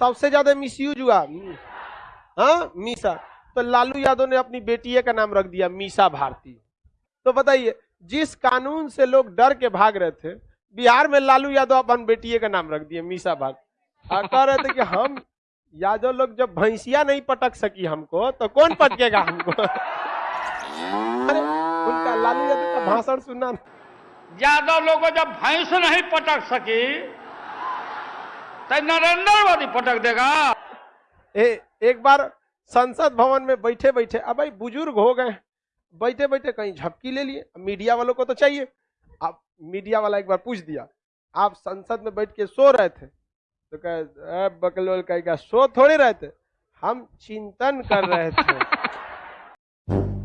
सबसे ज़्यादा मिसयूज हुआ हाँ मीसा। तो लालू यादव ने अपनी बेटी का नाम रख दिया, मीसा भारती। तो बताइए, जिस कानून से लोग डर के भाग रहे थे, बिहार में लालू यादव अपन बेटिए का नाम रख दिए, मीसा भारती कह रहे थे कि हम यादव लोग जब भैंसिया नहीं पटक सकी हमको तो कौन पटकेगा हमको? अरे, उनका लालू यादव का भाषण सुनना। यादव लोग जब भैंस नहीं पटक सकी तो नरेंद्र मोदी पटक देगा। ए, एक बार संसद भवन में बैठे बैठे अब भाई बुज़ुर्ग हो गए बैठे बैठे कहीं झपकी ले लिए। मीडिया वालों को तो चाहिए। अब मीडिया वाला एक बार पूछ दिया आप संसद में बैठ के सो रहे थे? तो कहे बकलोल कहेगा सो थोड़े रहे थे? हम चिंतन कर रहे थे।